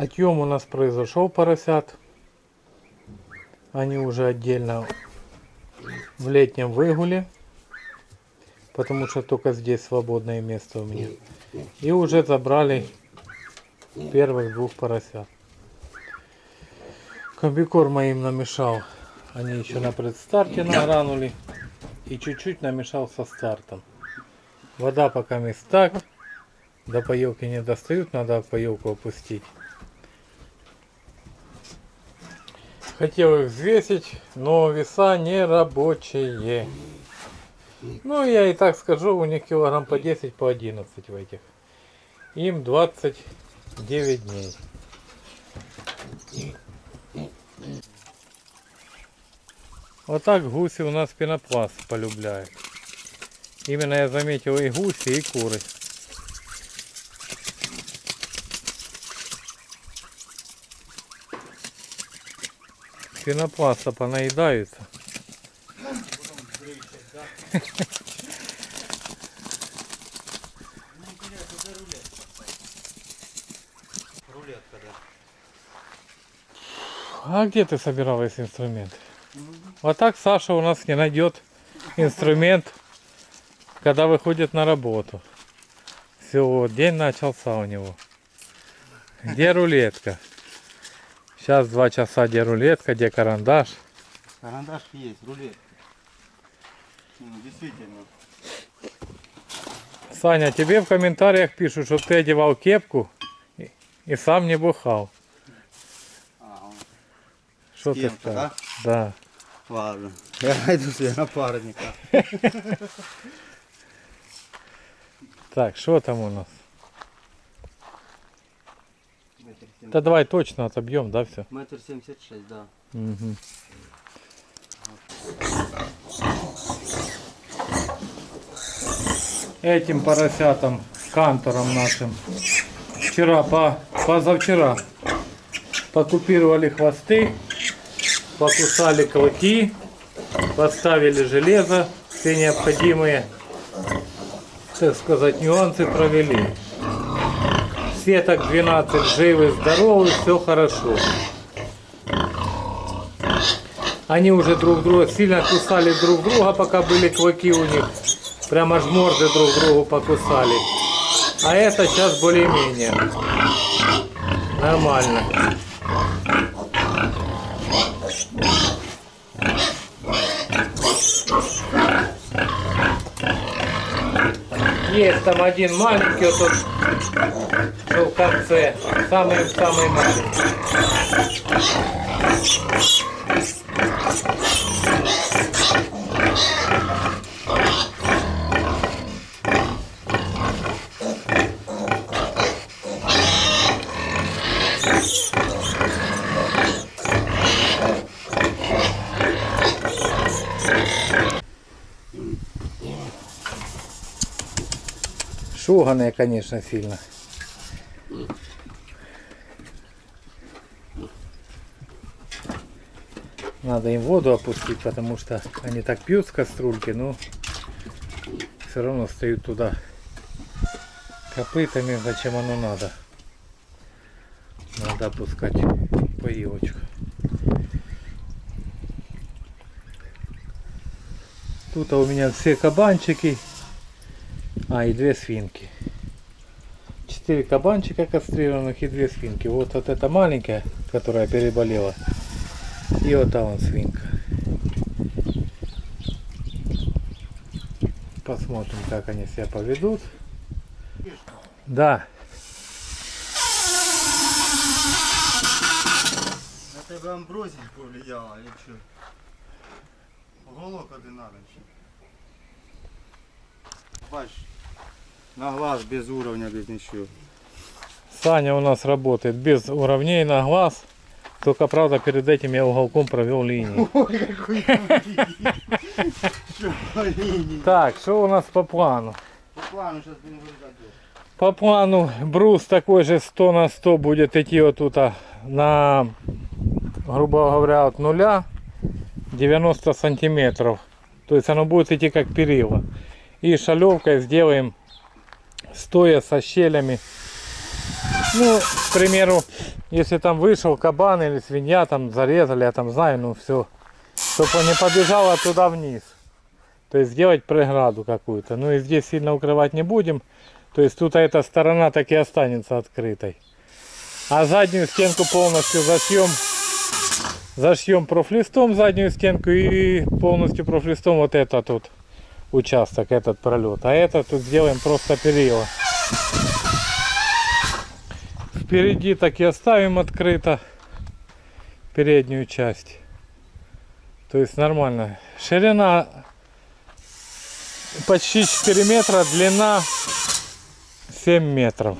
Отъем у нас произошел поросят. Они уже отдельно в летнем выгуле. Потому что только здесь свободное место у меня. И уже забрали первых двух поросят. Комбикорм моим намешал. Они еще на предстарте награнули. И чуть-чуть намешал со стартом. Вода пока мест так. До поилки не достают, надо поилку опустить. Хотел их взвесить, но веса не рабочие. Ну, я и так скажу, у них килограмм по 10, по 11 в этих. Им 29 дней. Вот так гуси у нас пенопласт полюбляют. Именно я заметил и гуси, и куры. Пенопласта понаедаются. А где ты собирал весь инструмент? Вот так Саша у нас не найдет инструмент, когда выходит на работу. Все, день начался у него. Где рулетка? Сейчас два часа, где рулетка, где карандаш. Карандаш есть, рулетка. Ну, действительно. Саня, тебе в комментариях пишут, что ты одевал кепку и, и сам не бухал. А, Что ты скажешь? Да. ладно. Я найду себе напарника. Так, что там у нас? Метр семь- Да давай точно отобьем, да, все? Метр семьдесят шесть, да. Мгм. Этим поросятам, кантором нашим, вчера, по, позавчера, покупировали хвосты, покусали клыки, поставили железо, все необходимые, так сказать, нюансы провели. Все так 12 живы, здоровы, все хорошо. Они уже друг друга сильно кусали друг друга, пока были клыки у них. Прямо аж морды друг другу покусали. А это сейчас более-менее. Нормально. Есть там один маленький, вот тут, что в конце. Самый-самый маленький. Шуганые, конечно, сильно. Надо им воду опустить, потому что они так пьют с кастрюльки, но все равно стоят туда копытами, зачем оно надо. Надо опускать поилочку. Тут у меня все кабанчики, а и две свинки. Четыре кабанчика кастрированных и две свинки. Вот, вот эта маленькая, которая переболела. И вот та вон свинка. Посмотрим, как они себя поведут. Да, На тебе амброзія повлияла, или що? Голок один надо ще. На глаз без уровня, без ничего. Саня у нас работает без уровней на глаз. Только, правда, перед этим я уголком провел линию. Ой, какой? Так, что у нас по плану? По плану сейчас будем вырезать. По плану брус такой же 100 на 100 будет идти вот тут а, на, грубо говоря, от нуля 90 сантиметров. То есть оно будет идти как перила. И шалевкой сделаем стоя со щелями Ну, к примеру, если там вышел кабан или свинья, там зарезали, я там знаю, ну все. Чтобы он не побежала туда вниз. То есть сделать преграду какую-то. Ну и здесь сильно укрывать не будем. То есть тут эта сторона так и останется открытой. А заднюю стенку полностью зашьем. Зашьем профлистом заднюю стенку и полностью профлистом вот этот тут участок, этот пролет. А это тут сделаем просто перила. Впереди так и оставим открыто переднюю часть. То есть нормально. Ширина почти 4 метра, длина 7 метров.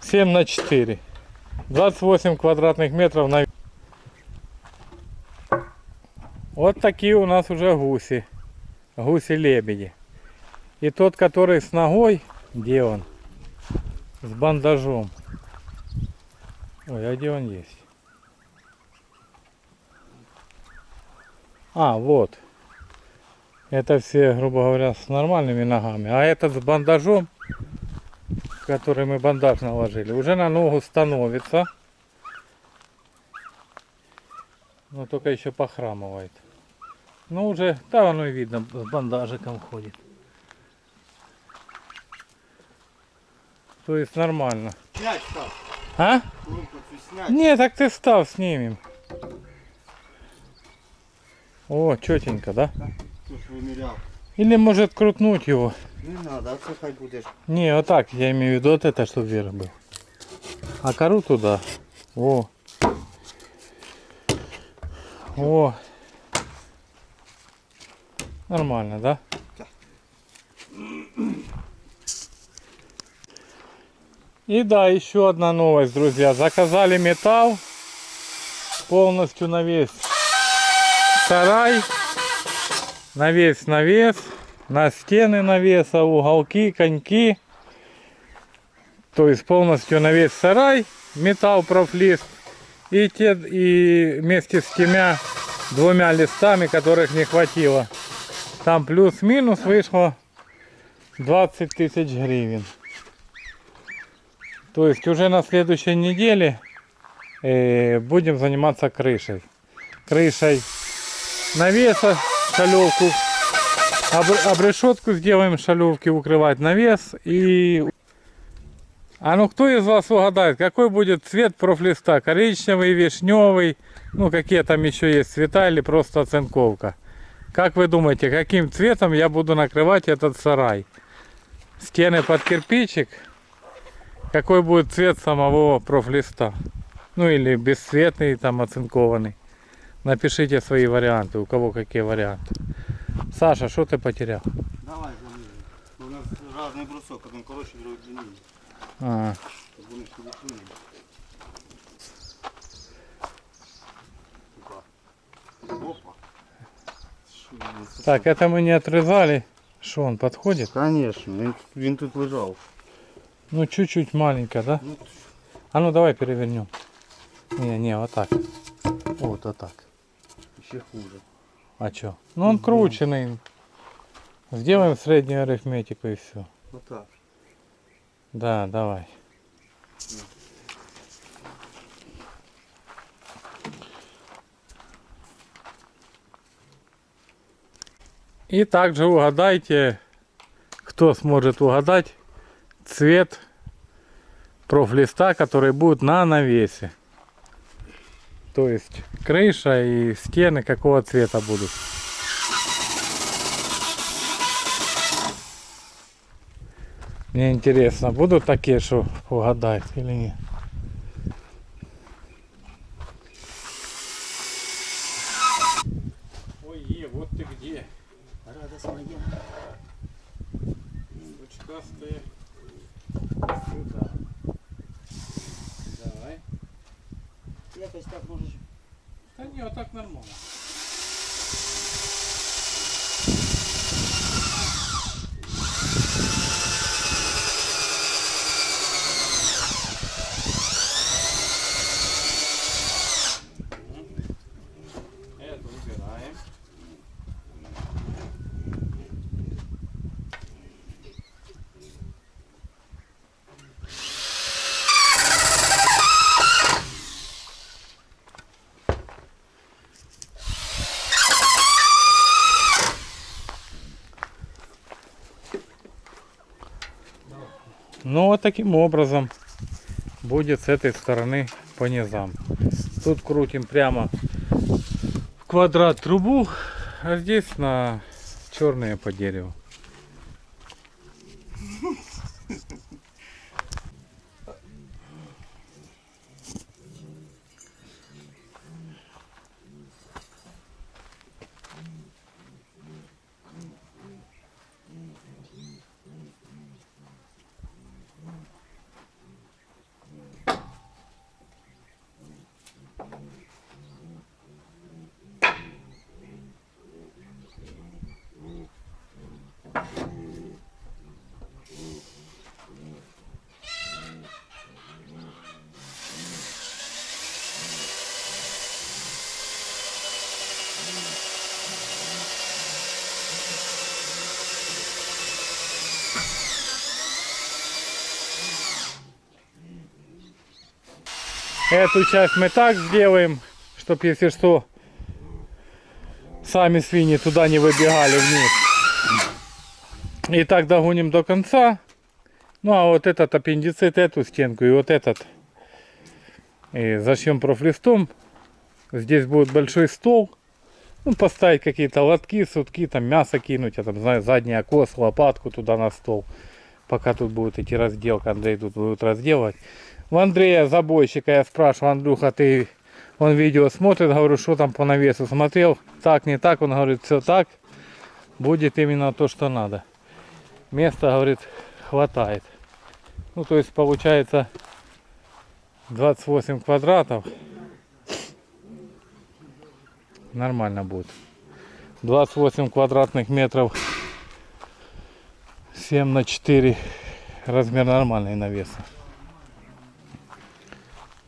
7 на 4. 28 квадратных метров на... Вот такие у нас уже гуси. Гуси-лебеди. И тот, который с ногой, где он? С бандажом. Ой, а где он есть? А, вот. Это все, грубо говоря, с нормальными ногами. А этот с бандажом, который мы бандаж наложили, уже на ногу становится. Но только еще похрамывает. Ну уже, да, оно и видно, с бандажиком ходит. То есть нормально. Снять став. А? Снять. Не, так ты став, снимем. О, четенько, да? Или может крутнуть его. Не надо, а це хай будеш. Не, вот так, я имею в виду вот это, чтобы вверх был. А кору туда. О. О. Нормально, да? Да. И да, еще одна новость, друзья. Заказали металл полностью на весь сарай, на весь навес, на стены навеса, уголки, коньки. То есть полностью на весь сарай металл профлист. И, те, и вместе с тремя двумя листами, которых не хватило. Там плюс-минус вышло 20 тысяч гривен. То есть уже на следующей неделе будем заниматься крышей. Крышей навеса, шалевку. Об, обрешетку сделаем шалевки, укрывать навес. И... А ну кто из вас угадает, какой будет цвет профлиста? Коричневый, вишневый, ну какие там еще есть цвета или просто оцинковка? Как вы думаете, каким цветом я буду накрывать этот сарай? Стены под кирпичик? Какой будет цвет самого профлиста? Ну или бесцветный, там оцинкованный. Напишите свои варианты, у кого какие варианты. Саша, что ты потерял? Давай заміряй. У нас різний брусок, один коротший, другий длинний. А, Щоб вони всі лишили. так, это мы не отрезали. Что, он подходит? Конечно, він тут лежав. Ну, чуть-чуть маленько, да? Ну, А ну, давай перевернем. Не, не, вот так. Вот, вот так. ще хуже. А чё? Ну, он крученный. Сделаем среднюю арифметику и все. Отак. Да, давай. И также угадайте, кто сможет угадать цвет профлиста, который будет на навесе. То есть крыша и стены какого цвета будут. Мне интересно, будут такие, что угадают или нет? Ой, е, вот ты где. Радость моя. Ручкастые. Сюда. Давай. Якось так можеш. Да не, вот так нормально. Это убираем. Ну вот таким образом будет с этой стороны по низам. Тут крутим прямо в квадрат трубу, а здесь на черные по дереву. Эту часть мы так сделаем, чтобы если что, сами свиньи туда не выбегали вниз. И так догоним до конца. Ну а вот этот аппендицит, эту стенку и вот этот и зашьем профлистом. Здесь будет большой стол. Ну, поставить какие-то лотки, сутки, там мясо кинуть, я там знаю, задний окос, лопатку туда на стол. Пока тут будет идти разделка, Андрей тут будет разделывать. У Андрея забойщика я спрашиваю, Андрюха, ты он видео смотрит, говорю, что там по навесу смотрел, так, не так, он говорит, все так, будет именно то, что надо. Места, говорит, хватает. Ну, то есть получается 28 квадратов. Нормально будет. 28 квадратных метров 7 на 4 размер нормальный навеса.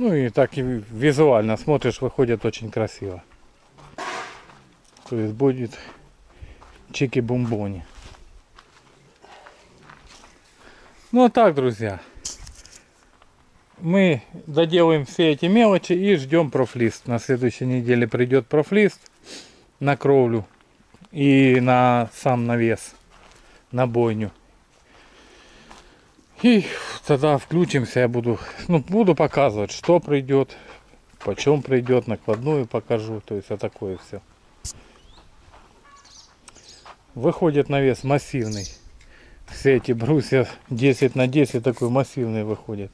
Ну и так и визуально смотришь, выходит очень красиво. То есть будет чики-бомбони. Ну а так, друзья. Мы доделаем все эти мелочи и ждем профлист. На следующей неделе придет профлист на кровлю и на сам навес, на бойню. И тогда включимся, я буду, ну, буду показывать, что придет, почем придет, накладную покажу, то есть а такое все. Выходит навес массивный. Все эти брусья 10 на 10 такой массивный выходит.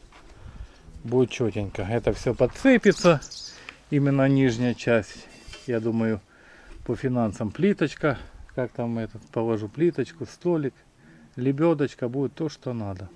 Будет четенько. Это все подцепится. Именно нижняя часть. Я думаю, по финансам плиточка. Как там этот, положу плиточку, столик. Лебедочка будет то, что надо.